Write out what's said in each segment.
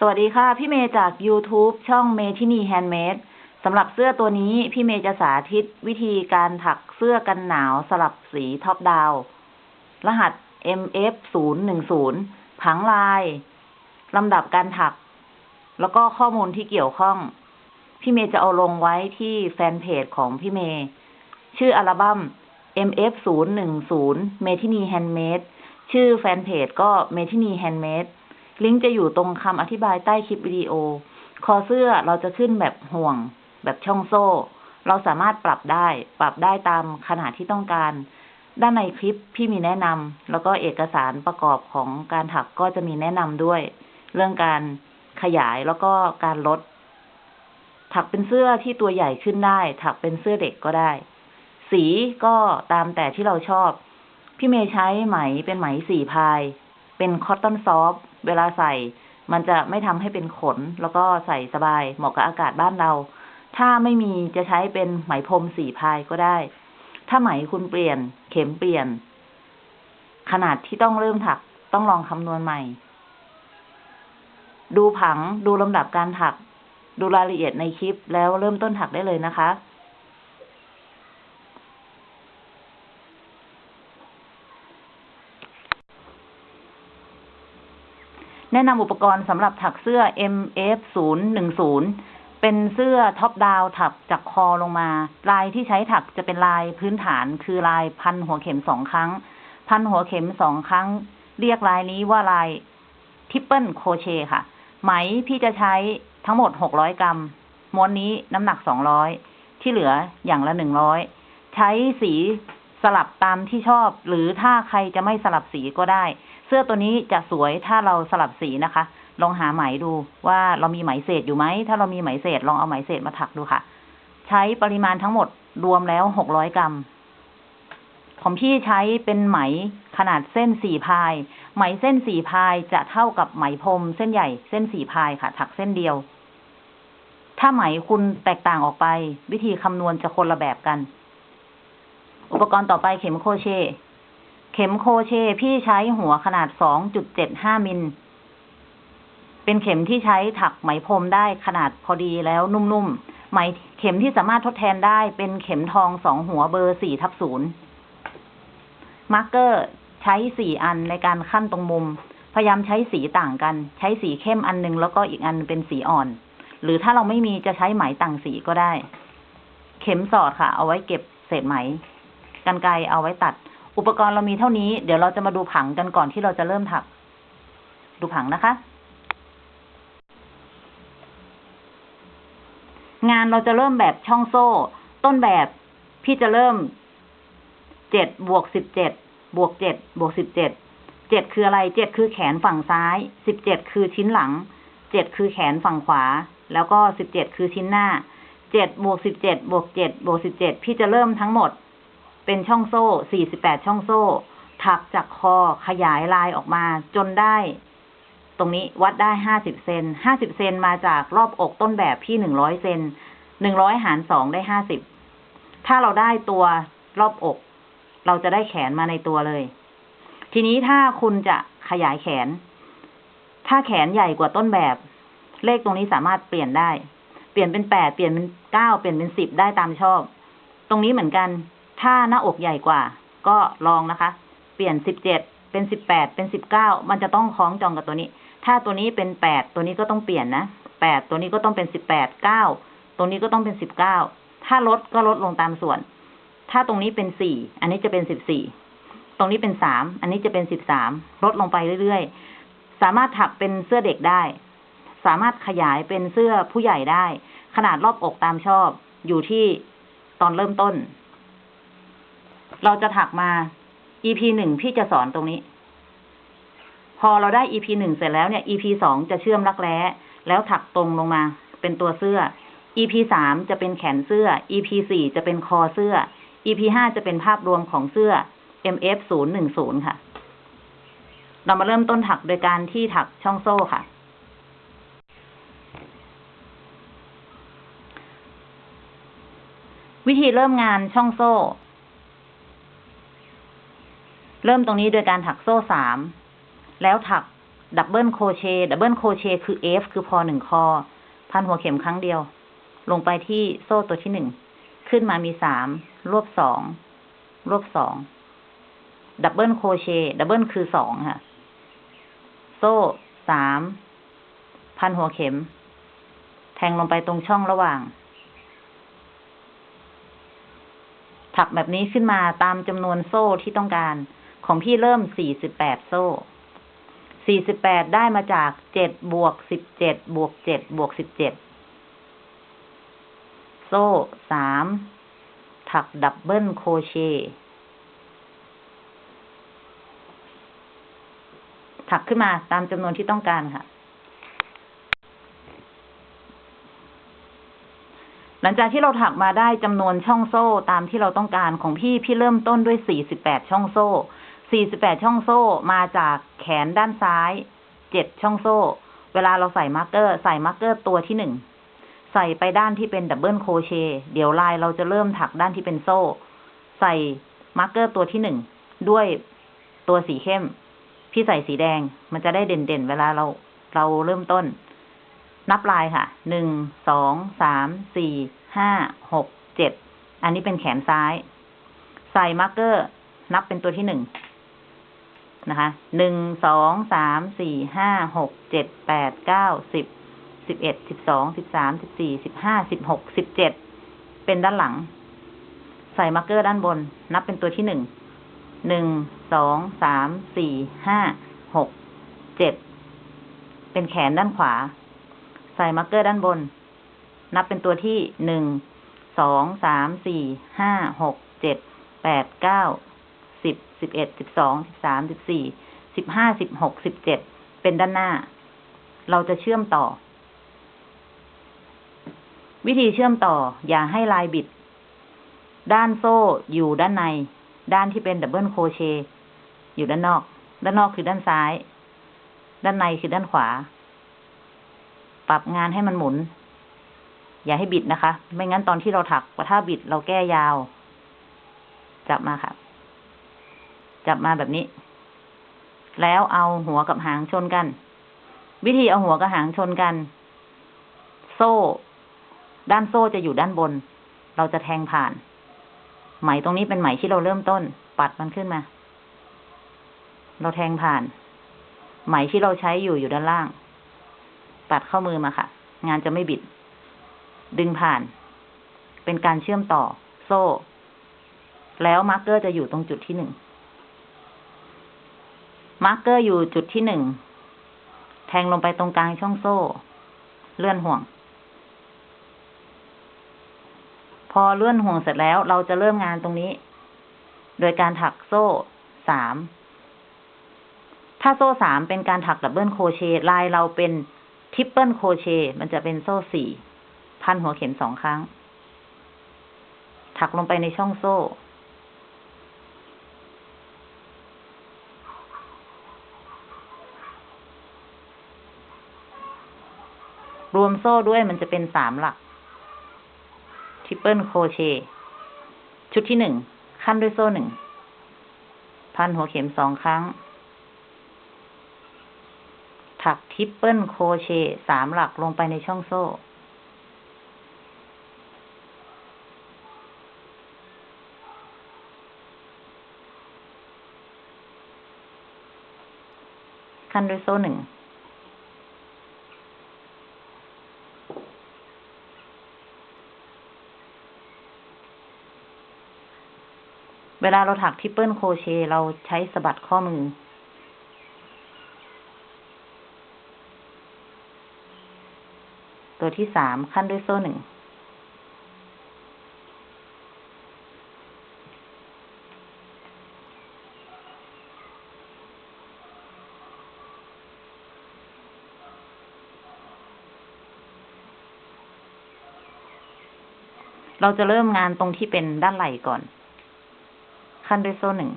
สวัสดีค่ะ พี่เมย์จาก YouTube ช่องเมทินีแฮนด์เมดสำหรับเสื้อตัวนี้พี่เมย์จะสาธิตวิธีการถักเสื้อกันหนาวสลับสี top down รหัส MF 0 1 0 ผังลายลำดับการถัก แล้วก็ข้อมูลที่เกี่ยวข้อง พี่เมย์จะเอาลงไว้ที่แฟนเพจของพี่เมย์ชื่ออัลบั้ม MF 0 1 0 เมทินีแฮนด์เมดชื่อแฟนเพจก็เมทินีแฮนด์เมด ลิงก์จะอยู่ตรงคำอธิบายใต้คลิปวิดีโอ คอเสื้อเราจะขึ้นแบบห่วง แบบช่องโซ่ เราสามารถปรับได้ ปรับได้ตามขนาดที่ต้องการ ด้านในคลิปพี่มีแนะนำแล้วก็เอกสารประกอบของการถักก็จะมีแนะนำด้วย เรื่องการขยายแล้วก็การลด ถักเป็นเสื้อที่ตัวใหญ่ขึ้นได้ ถักเป็นเสื้อเด็กก็ได้ สีก็ตามแต่ที่เราชอบ พี่เมย์ใช้ไหมเป็นไหมสีพาย เป็นคอตตอนซอฟ เวลาใส่ มันจะไม่ทำให้เป็นขน แล้วก็ใส่สบายเหมาะกับอากาศบ้านเรา ถ้าไม่มีจะใช้เป็นไหมพรมสีพายก็ได้ ถ้าไหมคุณเปลี่ยน เข็มเปลี่ยน ขนาดที่ต้องเริ่มถักต้องลองคำนวณใหม่ ดูผังดูลำดับการถัก ดูรายละเอียดในคลิปแล้วเริ่มต้นถักได้เลยนะคะ แนะนำอุปกรณ์สำหรับถักเสื้อ MF 0 1 0 เป็นเสื้อท็อปดาวถักจากคอลงมา ลายที่ใช้ถักจะเป็นลายพื้นฐาน คือลายพันหัวเข็มสองครั้ง พันหัวเข็มสองครั้ง เรียกลายนี้ว่าลายtriple crochet ค่ะ ไหมพี่จะใช้ทั้งหมดหกร้อยกรัม ม้วนนี้น้ำหนักสองร้อยที่เหลืออย่างละหนึ่งร้อยใช้สีสลับตามที่ชอบ หรือถ้าใครจะไม่สลับสีก็ได้ เสื้อตัวนี้จะสวยถ้าเราสลับสีนะคะ ลองหาไหมดูว่าเรามีไหมเศษอยู่ไหม ถ้าเรามีไหมเศษลองเอาไหมเศษมาถักดูค่ะ ใช้ปริมาณทั้งหมดรวมแล้วหกร้อยกรัม ของพี่ใช้เป็นไหมขนาดเส้นสี่พาย ไหมเส้นสี่พายจะเท่ากับไหมพรมเส้นใหญ่เส้นสี่พายค่ะ ถักเส้นเดียว ถ้าไหมคุณแตกต่างออกไป วิธีคำนวณจะคนละแบบกัน อุปกรณ์ต่อไปเข็มโครเชต์ เข็มโคเชพี่ใช้หัวขนาดสองจุดเจ็ดห้ามิล เป็นเข็มที่ใช้ถักไหมพรมได้ขนาดพอดีแล้วนุ่มๆ ไหมเข็มที่สามารถทดแทนได้เป็นเข็มทองสองหัวเบอร์สี่ทับศูนย์marker ใช้สี่อันในการขั้นตรงมุม พยายามใช้สีต่างกัน ใช้สีเข้มอันหนึ่งแล้วก็อีกอันเป็นสีอ่อน หรือถ้าเราไม่มีจะใช้ไหมต่างสีก็ได้ เข็มสอดค่ะ เอาไว้เก็บเศษไหมกรรไกรเอาไว้ตัด อุปกรณ์เรามีเท่านี้ เดี๋ยวเราจะมาดูผังกันก่อนที่เราจะเริ่มถัก ดูผังนะคะ งานเราจะเริ่มแบบช่องโซ่ ต้นแบบพี่จะเริ่มเจ็ดบวกสิบเจ็ดบวกเจ็ดบวกสิบเจ็ดเจ็ดคืออะไรเจ็ดคือแขนฝั่งซ้ายสิบเจ็ดคือชิ้นหลังเจ็ดคือแขนฝั่งขวา แล้วก็สิบเจ็ดคือชิ้นหน้าเจ็ดบวกสิบเจ็ดบวกเจ็ดบวกสิบเจ็ดพี่จะเริ่มทั้งหมด เป็นช่องโซ่สี่สิบแปดช่องโซ่ ถักจากคอขยายลายออกมา จนได้ ตรงนี้วัดได้ห้าสิบเซนห้าสิบเซนมาจากรอบอกต้นแบบพี่หนึ่งร้อยเซนหนึ่งร้อยหารสองได้ห้าสิบถ้าเราได้ตัวรอบอก เราจะได้แขนมาในตัวเลย ทีนี้ถ้าคุณจะขยายแขน ถ้าแขนใหญ่กว่าต้นแบบ เลขตรงนี้สามารถเปลี่ยนได้ เปลี่ยนเป็นแปดเปลี่ยนเป็นเก้าเปลี่ยนเป็นสิบได้ตามชอบ ตรงนี้เหมือนกัน ถ้าหน้าอกใหญ่กว่า ก็ลองนะคะ เปลี่ยนสิบเจ็ดเป็นสิบแปดเป็นสิบเก้ามันจะต้องคล้องจองกับตัวนี้ ถ้าตัวนี้เป็นแปดตัวนี้ก็ต้องเปลี่ยนนะแปดตัวนี้ก็ต้องเป็นสิบแปดเก้าตรงนี้ก็ต้องเป็นสิบเก้าถ้าลดก็ลดลงตามส่วน ถ้าตรงนี้เป็นสี่อันนี้จะเป็นสิบสี่ตรงนี้เป็นสามอันนี้จะเป็นสิบสามลดลงไปเรื่อยๆ สามารถถักเป็นเสื้อเด็กได้ สามารถขยายเป็นเสื้อผู้ใหญ่ได้ ขนาดรอบอกตามชอบอยู่ที่ตอนเริ่มต้น เราจะถักมา EP หนึ่งพี่จะสอนตรงนี้ พอเราได้ EP หนึ่งเสร็จแล้วเนี่ย EP สองจะเชื่อมรักแร้แล้วถักตรงลงมา เป็นตัวเสื้อ EP สามจะเป็นแขนเสื้อ EP สี่จะเป็นคอเสื้อ EP ห้าจะเป็นภาพรวมของเสื้อ MF ศูนย์หนึ่งศูนย์ค่ะ เรามาเริ่มต้นถักโดยการที่ถักช่องโซ่ค่ะ วิธีเริ่มงานช่องโซ่ เริ่มตรงนี้โดยการถักโซ่สามแล้วถัก double crochet double crochet คือ F คือพันหนึ่งครั้ง พันหัวเข็มครั้งเดียว ลงไปที่โซ่ตัวที่หนึ่ง ขึ้นมามีสามรวบสองรวบสอง double crochet double คือสองค่ะ โซ่สามพันหัวเข็ม แทงลงไปตรงช่องระหว่าง ถักแบบนี้ขึ้นมาตามจำนวนโซ่ที่ต้องการ ของพี่เริ่มสี่สิบแปดโซ่สี่สิบแปดได้มาจากเจ็ดบวกสิบเจ็ดบวกเจ็ดบวกสิบเจ็ดโซ่สามถัก double crochetถักขึ้นมาตามจำนวนที่ต้องการค่ะ หลังจากที่เราถักมาได้จำนวนช่องโซ่ตามที่เราต้องการของพี่พี่เริ่มต้นด้วย48ช่องโซ่ 48 ช่องโซ่มาจากแขนด้านซ้าย 7 ช่องโซ่ เวลาเราใส่ marker ใส่ marker ตัวที่หนึ่งใส่ไปด้านที่เป็น double crochet เดี๋ยวลายเราจะเริ่มถักด้านที่เป็นโซ่ ใส่marker ตัวที่หนึ่งด้วยตัวสีเข้ม พี่ใส่สีแดง มันจะได้เด่นๆ เวลาเราเราเริ่มต้น นับลายค่ะ หนึ่ง สอง สาม สี่ ห้า หก เจ็ด อันนี้เป็นแขนซ้าย ใส่ marker นับเป็นตัวที่หนึ่ง นะคะหนึ่งสองสามสี่ห้าหกเจ็ดแปดเก้าสิบสิบเอ็ดสิบสองสิบสามสิบสี่สิบห้าสิบหกสิบเจ็ดเป็นด้านหลัง ใส่ marker ด้านบน นับเป็นตัวที่หนึ่งหนึ่งสองสามสี่ห้าหกเจ็ดเป็นแขนด้านขวา ใส่ marker ด้านบน นับเป็นตัวที่หนึ่งสองสามสี่ห้าหกเจ็ดแปดเก้า สิบสิบเอ็ดสิบสองสิบสามสิบสี่สิบห้าสิบหกสิบเจ็ดเป็นด้านหน้า เราจะเชื่อมต่อ วิธีเชื่อมต่ออย่าให้ลายบิด ด้านโซ่อยู่ด้านใน ด้านที่เป็น double crochet อยู่ด้านนอก ด้านนอกคือด้านซ้าย ด้านในคือด้านขวา ปรับงานให้มันหมุน อย่าให้บิดนะคะ ไม่งั้นตอนที่เราถักถ้าบิดเราแก้ยาว จับมาค่ะ จับมาแบบนี้ แล้วเอาหัวกับหางชนกัน วิธีเอาหัวกับหางชนกัน โซ่ ด้านโซ่จะอยู่ด้านบน เราจะแทงผ่าน ไหมตรงนี้เป็นไหมที่เราเริ่มต้น ปัดมันขึ้นมา เราแทงผ่าน ไหมที่เราใช้อยู่อยู่ด้านล่างตวัดเข้ามือมาค่ะ งานจะไม่บิด ดึงผ่าน เป็นการเชื่อมต่อ โซ่ แล้ว marker จะอยู่ตรงจุดที่หนึ่ง marker อยู่จุดที่หนึ่ง แทงลงไปตรงกลางช่องโซ่ เลื่อนห่วง พอเลื่อนห่วงเสร็จแล้วเราจะเริ่มงานตรงนี้ โดยการถักโซ่สาม ถ้าโซ่สามเป็นการถัก double crochet ลายเราเป็น triple crochet มันจะเป็นโซ่สี่ พันหัวเข็มสองครั้ง ถักลงไปในช่องโซ่ รวมโซ่ด้วยมันจะเป็นสามหลัก triple crochet ชุดที่หนึ่งขั้นด้วยโซ่หนึ่ง พันหัวเข็มสองครั้ง ถัก triple crochet สามหลักลงไปในช่องโซ่ขั้นด้วยโซ่หนึ่ง เวลาเราถัก triple crochet เราใช้สะบัดข้อมือ ตัวที่สามขั้นด้วยโซ่หนึ่ง เราจะเริ่มงานตรงที่เป็นด้านไหล่ก่อน ขั้นด้วยโซ่หนึ่ง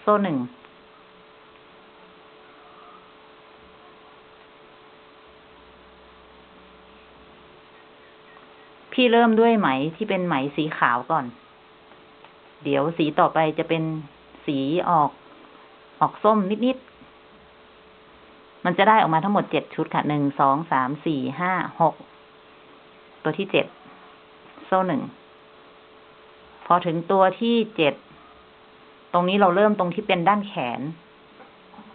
โซ่หนึ่งพี่เริ่มด้วยไหมที่เป็นไหมสีขาวก่อน เดี๋ยวสีต่อไปจะเป็นสีออก ออกส้มนิดๆ มันจะได้ออกมาทั้งหมดเจ็ดชุดค่ะหนึ่งสองสามสี่ห้าหกตัวที่เจ็ดโซ่หนึ่งพอถึงตัวที่เจ็ดตรงนี้เราเริ่มตรงที่เป็นด้านแขน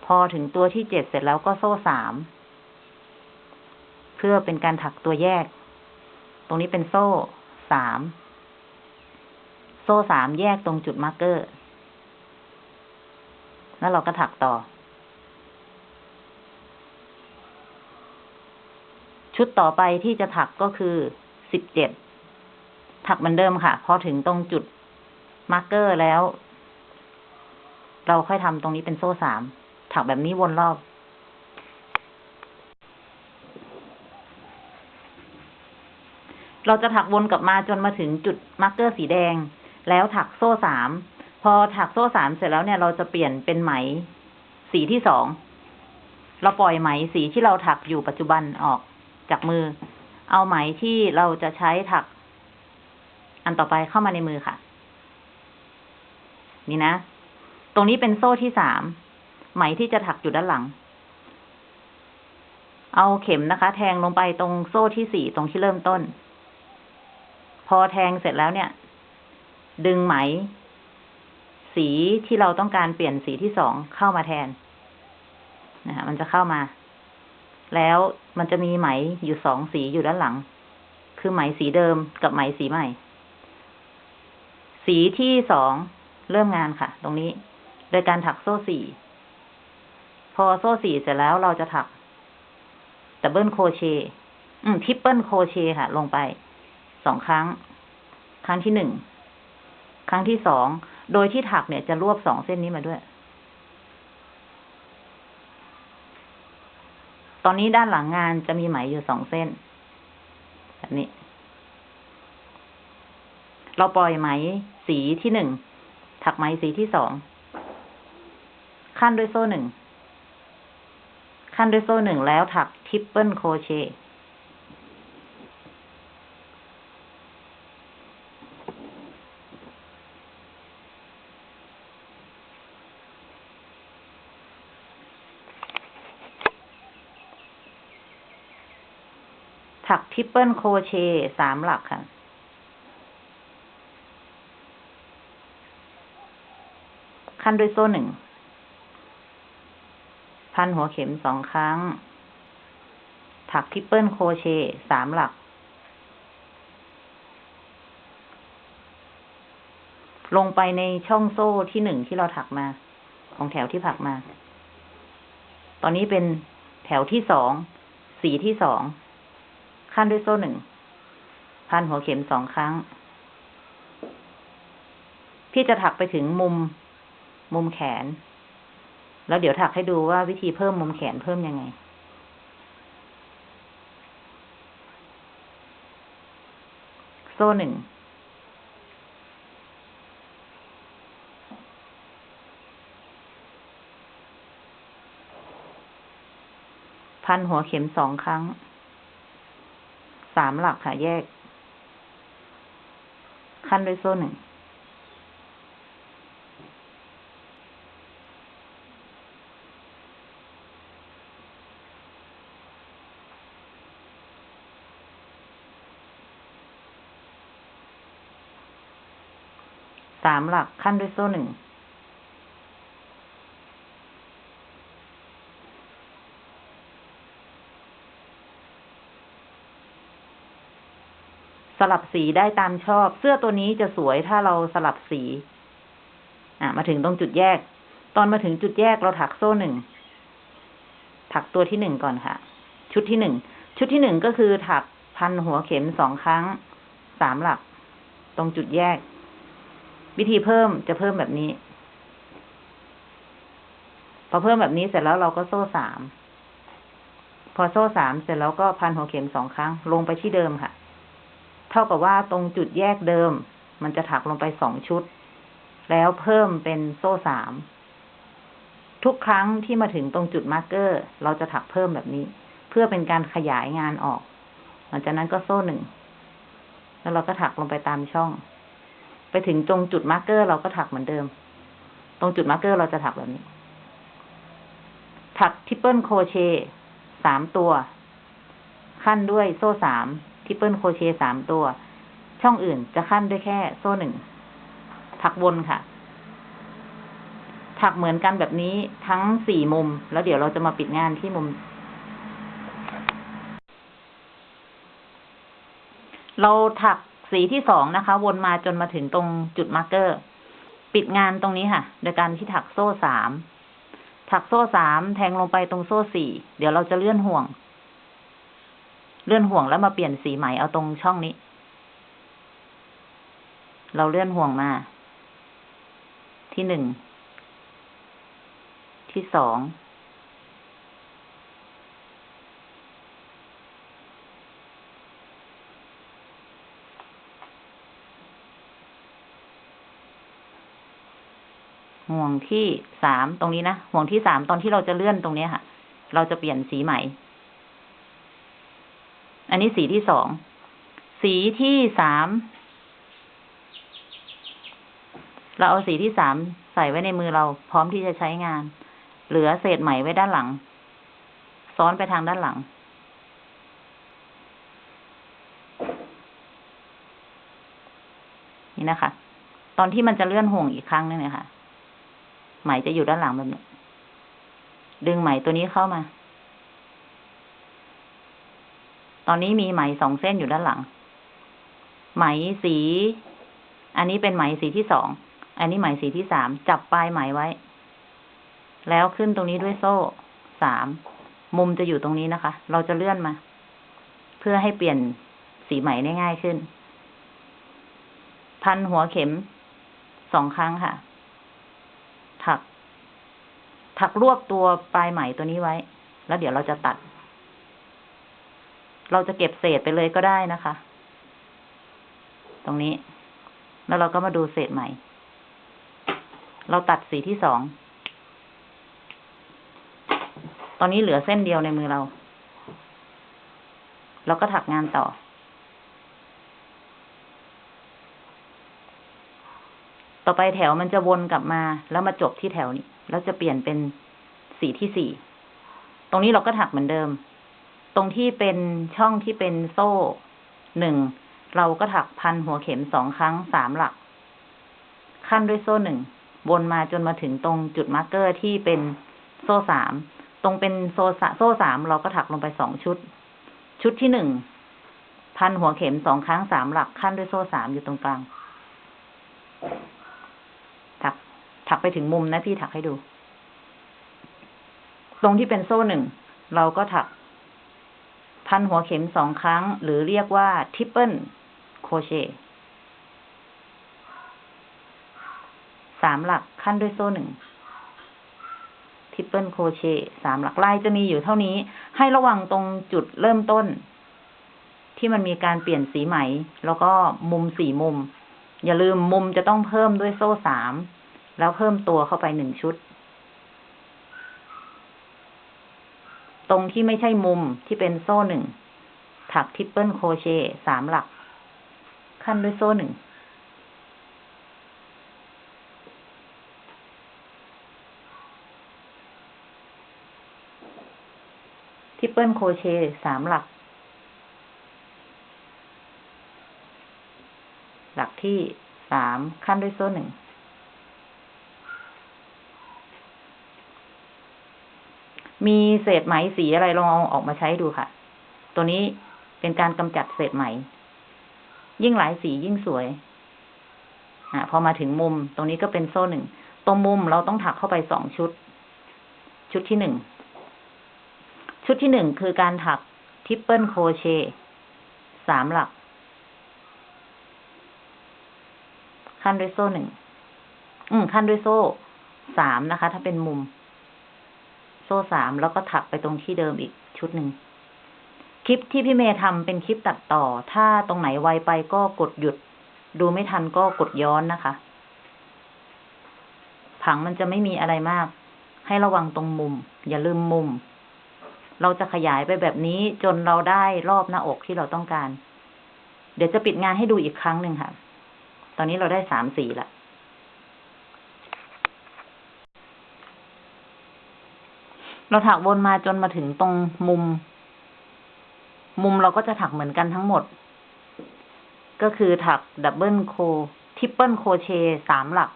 พอถึงตัวที่เจ็ดเสร็จแล้วก็โซ่สามเพื่อเป็นการถักตัวแยก ตรงนี้เป็นโซ่สาม โซ่สามแยกตรงจุด marker แล้วเราก็ถักต่อ ชุดต่อไปที่จะถักก็คือสิบเจ็ดถักเหมือนเดิมค่ะ พอถึงตรงจุด marker แล้ว เราค่อยทำตรงนี้เป็นโซ่สาม ถักแบบนี้วนรอบเราจะถักวนกลับมาจนมาถึงจุด marker สีแดง แล้วถักโซ่สามพอถักโซ่สามเสร็จแล้วเนี่ยเราจะเปลี่ยนเป็นไหม สีที่สองเราปล่อยไหมสีที่เราถักอยู่ปัจจุบันออกจากมือ เอาไหมที่เราจะใช้ถัก อันต่อไปเข้ามาในมือค่ะ นี่นะ ตรงนี้เป็นโซ่ที่สามไหมที่จะถักอยู่ด้านหลัง เอาเข็มนะคะ แทงลงไปตรงโซ่ที่สี่ตรงที่เริ่มต้น พอแทงเสร็จแล้วเนี่ย ดึงไหม สีที่เราต้องการเปลี่ยนสีที่สองเข้ามาแทนนะคะมันจะเข้ามา แล้วมันจะมีไหมอยู่สองสีอยู่ด้านหลัง คือไหมสีเดิมกับไหมสีใหม่ สีที่สองเริ่มงานค่ะ ตรงนี้ โดยการถักโซ่สี่พอโซ่สี่เสร็จแล้วเราจะถัก double crochet อืม triple crochet ค่ะ ลงไปสองครั้ง ครั้งที่หนึ่ง ครั้งที่สอง โดยที่ถักเนี่ยจะรวบสองเส้นนี้มาด้วย ตอนนี้ด้านหลังงานจะมีไหมอยู่สองเส้น แบบนี้ เราปล่อยไหมสีที่หนึ่ง ถักไหมสีที่สอง ขั้นด้วยโซ่หนึ่ง ขั้นด้วยโซ่หนึ่งแล้วถัก triple crochet triple crochet สามหลักค่ะ ขั้นด้วยโซ่หนึ่ง พันหัวเข็มสองครั้ง ถัก triple crochet สามหลัก ลงไปในช่องโซ่ที่หนึ่งที่เราถักมา ของแถวที่ถักมา ตอนนี้เป็นแถวที่สอง สีที่สอง ขั้นด้วยโซ่หนึ่ง พันหัวเข็มสองครั้ง พี่จะถักไปถึงมุม มุมแขน แล้วเดี๋ยวถักให้ดูว่าวิธีเพิ่มมุมแขนเพิ่มยังไงโซ่หนึ่ง พันหัวเข็มสองครั้ง สามหลักค่ะแยก ขั้นด้วยโซ่หนึ่ง สามหลักขั้นด้วยโซ่หนึ่ง สลับสีได้ตามชอบ เสื้อตัวนี้จะสวยถ้าเราสลับสี อะ มาถึงตรงจุดแยก ตอนมาถึงจุดแยกเราถักโซ่หนึ่ง ถักตัวที่หนึ่งก่อนค่ะ ชุดที่หนึ่ง ชุดที่หนึ่งก็คือถักพันหัวเข็มสองครั้ง สามหลัก ตรงจุดแยก วิธีเพิ่มจะเพิ่มแบบนี้ พอเพิ่มแบบนี้เสร็จแล้วเราก็โซ่สาม พอโซ่สามเสร็จแล้วก็พันหัวเข็มสองครั้ง ลงไปที่เดิมค่ะ เท่ากับว่าตรงจุดแยกเดิม มันจะถักลงไปสองชุด แล้วเพิ่มเป็นโซ่สาม ทุกครั้งที่มาถึงตรงจุด marker เราจะถักเพิ่มแบบนี้ เพื่อเป็นการขยายงานออก หลังจากนั้นก็โซ่หนึ่ง แล้วเราก็ถักลงไปตามช่อง ไปถึงตรงจุด marker เราก็ถักเหมือนเดิม ตรงจุด marker เราจะถักแบบนี้ ถัก triple crochet สามตัว ขั้นด้วยโซ่สาม triple crochet สามตัว ช่องอื่นจะขั้นด้วยแค่โซ่หนึ่ง ถักวนค่ะ ถักเหมือนกันแบบนี้ทั้งสี่มุม แล้วเดี๋ยวเราจะมาปิดงานที่มุม เราถักสีที่สองนะคะ วนมาจนมาถึงตรงจุด marker ปิดงานตรงนี้ค่ะ โดยการที่ถักโซ่สามถักโซ่สามแทงลงไปตรงโซ่สี่เดี๋ยวเราจะเลื่อนห่วง เลื่อนห่วงแล้วมาเปลี่ยนสีไหมเอาตรงช่องนี้ เราเลื่อนห่วงมา ที่หนึ่ง ที่สองห่วงที่สามตรงนี้นะห่วงที่สามตอนที่เราจะเลื่อนตรงนี้ค่ะ เราจะเปลี่ยนสีใหม่ อันนี้สีที่สอง สีที่สาม เราเอาสีที่สามใส่ไว้ในมือเราพร้อมที่จะใช้งาน เหลือเศษไหมไว้ด้านหลัง ซ้อนไปทางด้านหลัง นี่นะคะ ตอนที่มันจะเลื่อนห่วงอีกครั้งนึงเนี่ยค่ะ ไหมจะอยู่ด้านหลังแบบนี้ ดึงไหมตัวนี้เข้ามา ตอนนี้มีไหมสองเส้นอยู่ด้านหลัง ไหมสี อันนี้เป็นไหมสีที่สอง อันนี้ไหมสีที่สาม จับปลายไหมไว้ แล้วขึ้นตรงนี้ด้วยโซ่สาม มุมจะอยู่ตรงนี้นะคะ เราจะเลื่อนมา เพื่อให้เปลี่ยนสีไหมได้ง่ายขึ้น พันหัวเข็มสองครั้งค่ะ ถัก ถักรวบตัวปลายไหมตัวนี้ไว้ แล้วเดี๋ยวเราจะตัด เราจะเก็บเศษไปเลยก็ได้นะคะ ตรงนี้ แล้วเราก็มาดูเศษไหม่ เราตัดสีที่สอง ตอนนี้เหลือเส้นเดียวในมือเรา เราก็ถักงานต่อ ต่อไปแถวมันจะวนกลับมา แล้วมาจบที่แถวนี้ แล้วจะเปลี่ยนเป็นสีที่สี่ ตรงนี้เราก็ถักเหมือนเดิม ตรงที่เป็นช่องที่เป็นโซ่หนึ่งเราก็ถักพันหัวเข็มสองครั้งสามหลัก ขั้นด้วยโซ่หนึ่งวนมาจนมาถึงตรงจุด marker ที่เป็นโซ่สามตรงเป็นโซ่โซ่สามเราก็ถักลงไปสองชุด ชุดที่หนึ่งพันหัวเข็มสองครั้งสามหลักขั้นด้วยโซ่สามอยู่ตรงกลาง ถัก ถักไปถึงมุมนะพี่ถักให้ดู ตรงที่เป็นโซ่หนึ่งเราก็ถัก พันหัวเข็มสองครั้ง หรือเรียกว่า triple crochet สามหลักขั้นด้วยโซ่หนึ่ง triple crochet สามหลักลายจะมีอยู่เท่านี้ ให้ระวังตรงจุดเริ่มต้น ที่มันมีการเปลี่ยนสีไหม แล้วก็มุมสี่มุม อย่าลืมมุมจะต้องเพิ่มด้วยโซ่สาม แล้วเพิ่มตัวเข้าไปหนึ่งชุด ตรงที่ไม่ใช่มุมที่เป็นโซ่หนึ่ง ถัก triple crochet สามหลัก ขั้นด้วยโซ่หนึ่ง triple crochet สามหลัก หลักที่สามขั้นด้วยโซ่หนึ่ง มีเศษไหมสีอะไรลองเอาออกมาใช้ดูค่ะ ตัวนี้เป็นการกำจัดเศษไหม ยิ่งหลายสียิ่งสวยอ่าพอมาถึงมุม ตรงนี้ก็เป็นโซ่หนึ่งตรงมุมเราต้องถักเข้าไปสองชุด ชุดที่หนึ่ง ชุดที่หนึ่งคือการถัก triple crochet สามหลัก ขั้นด้วยโซ่หนึ่ง อืมขั้นด้วยโซ่สามนะคะ ถ้าเป็นมุม โซ่สามแล้วก็ถักไปตรงที่เดิมอีกชุดหนึ่งคลิปที่พี่เมย์ทำเป็นคลิปตัดต่อ ถ้าตรงไหนไวไปก็กดหยุด ดูไม่ทันก็กดย้อนนะคะ ผังมันจะไม่มีอะไรมาก ให้ระวังตรงมุม อย่าลืมมุม เราจะขยายไปแบบนี้จนเราได้รอบหน้าอกที่เราต้องการ เดี๋ยวจะปิดงานให้ดูอีกครั้งหนึ่งค่ะ ตอนนี้เราได้สามสีละ เราถักวนมาจนมาถึงตรงมุม มุมเราก็จะถักเหมือนกันทั้งหมด ก็คือถัก double cro triple crochet สามหลัก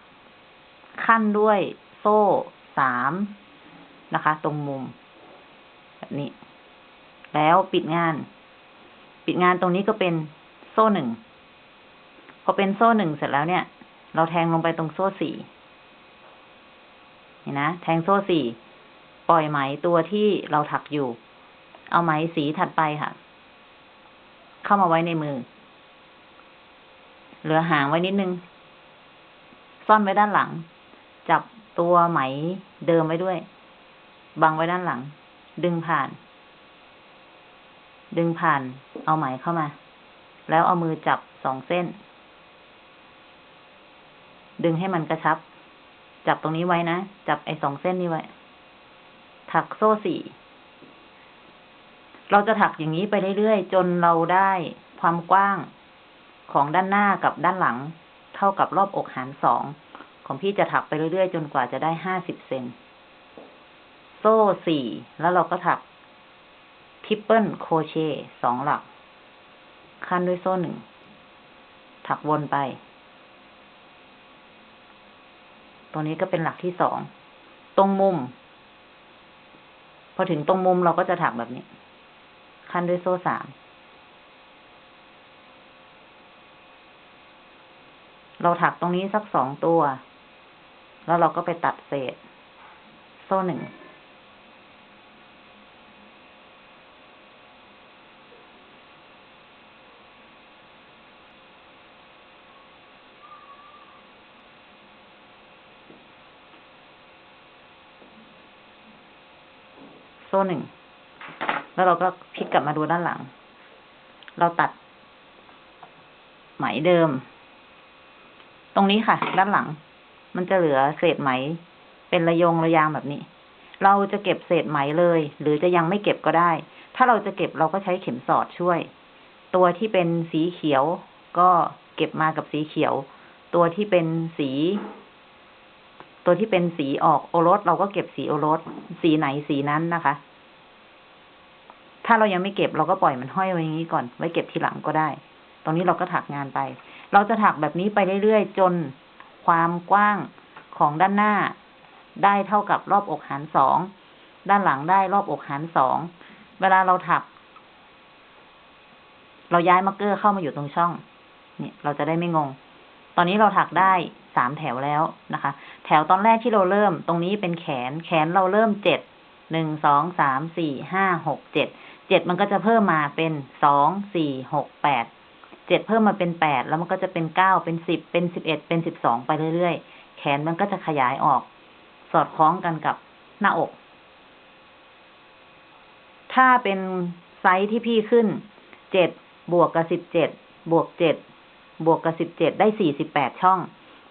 ขั้นด้วยโซ่สามนะคะ ตรงมุม แบบนี้ แล้วปิดงาน ปิดงานตรงนี้ก็เป็นโซ่หนึ่งพอเป็นโซ่หนึ่งเสร็จแล้วเนี่ย เราแทงลงไปตรงโซ่สี่เห็นนะ แทงโซ่สี่ ปล่อยไหมตัวที่เราถักอยู่ เอาไหมสีถัดไปค่ะ เข้ามาไว้ในมือ เหลือหางไว้นิดนึง ซ่อนไว้ด้านหลัง จับตัวไหมเดิมไว้ด้วย บังไว้ด้านหลัง ดึงผ่าน ดึงผ่าน เอาไหมเข้ามา แล้วเอามือจับสองเส้น ดึงให้มันกระชับ จับตรงนี้ไว้นะ จับไอ้สองเส้นนี้ไว้ ถักโซ่สี่ เราจะถักอย่างนี้ไปเรื่อยๆ จนเราได้ความกว้างของด้านหน้ากับด้านหลัง เท่ากับรอบอกหารสองของพี่จะถักไปเรื่อยๆ จนกว่าจะได้ห้าสิบเซนต์ โซ่สี่ แล้วเราก็ถัก triple crochet สองหลัก คั่นด้วยโซ่หนึ่ง ถักวนไป ตรงนี้ก็เป็นหลักที่สอง ตรงมุม พอถึงตรงมุมเราก็จะถักแบบนี้ ขั้นด้วยโซ่สาม เราถักตรงนี้สักสองตัว แล้วเราก็ไปตัดเศษ โซ่หนึ่ง หนึ่ง แล้วเราก็พลิกกลับมาดูด้านหลัง เราตัด ไหมเดิม ตรงนี้ค่ะ ด้านหลัง มันจะเหลือเศษไหม เป็นระยงระยางแบบนี้ เราจะเก็บเศษไหมเลย หรือจะยังไม่เก็บก็ได้ ถ้าเราจะเก็บเราก็ใช้เข็มสอดช่วย ตัวที่เป็นสีเขียว ก็เก็บมากับสีเขียว ตัวที่เป็นสีตัวที่เป็นสีออกโอรสเราก็เก็บสีโอรส สีไหนสีนั้นนะคะ ถ้าเรายังไม่เก็บเราก็ปล่อยมันห้อยไว้อย่างนี้ก่อน ไว้เก็บทีหลังก็ได้ ตรงนี้เราก็ถักงานไป เราจะถักแบบนี้ไปเรื่อยๆ จนความกว้างของด้านหน้า ได้เท่ากับรอบอกหารสอง ด้านหลังได้รอบอกหารสอง เวลาเราถัก เราย้ายมาร์กเกอร์เข้ามาอยู่ตรงช่อง เนี่ย เราจะได้ไม่งง ตอนนี้เราถักได้สามแถวแล้วนะคะ แถวตอนแรกที่เราเริ่ม ตรงนี้เป็นแขน แขนเราเริ่มเจ็ดหนึ่งสองสามสี่ห้าหกเจ็ด เจ็ดมันก็จะเพิ่มมาเป็นสองสี่หกแปดเจ็ดเพิ่มมาเป็นแปดแล้วมันก็จะเป็นเก้าเป็นสิบเป็นสิบเอ็ดเป็นสิบสองไปเรื่อยๆ แขนมันก็จะขยายออก สอดคล้องกันกับหน้าอก ถ้าเป็นไซส์ที่พี่ขึ้นเจ็ดบวกกับสิบเจ็ดบวกเจ็ดบวกกับสิบเจ็ดได้สี่สิบแปดช่อง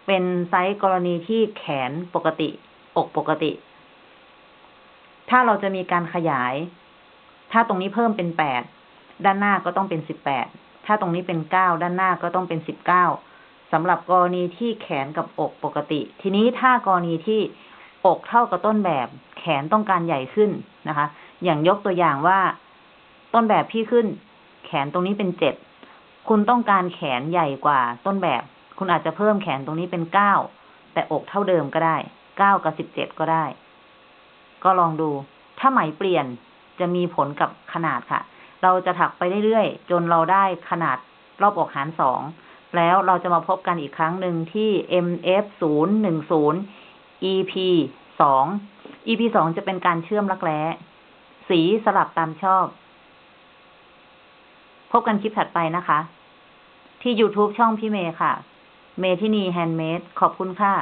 เป็นไซส์กรณีที่แขนปกติ อกปกติ ถ้าเราจะมีการขยาย ถ้าตรงนี้เพิ่มเป็นแปดด้านหน้าก็ต้องเป็นสิบแปดถ้าตรงนี้เป็นเก้าด้านหน้าก็ต้องเป็นสิบเก้าสำหรับกรณีที่แขนกับอกปกติ ทีนี้ถ้ากรณีที่อกเท่ากับต้นแบบแขนต้องการใหญ่ขึ้นนะคะ อย่างยกตัวอย่างว่าต้นแบบพี่ขึ้น แขนตรงนี้เป็นเจ็ดคุณต้องการแขนใหญ่กว่าต้นแบบ คุณอาจจะเพิ่มแขนตรงนี้เป็นเก้าแต่อกเท่าเดิมก็ได้เก้ากับสิบเจ็ดก็ได้ ก็ลองดู ถ้าไหมเปลี่ยน จะมีผลกับขนาดค่ะ เราจะถักไปเรื่อยๆ จนเราได้ขนาดรอบอกหารสอง แล้วเราจะมาพบกันอีกครั้งหนึ่งที่ MF ศูนย์หนึ่งศูนย์ EP สอง EP สองจะเป็นการเชื่อมรักแร้ สีสลับตามชอบ พบกันคลิปถัดไปนะคะ ที่ YouTube ช่องพี่เมย์ค่ะ เมทินีแฮนด์เมดขอบคุณค่ะ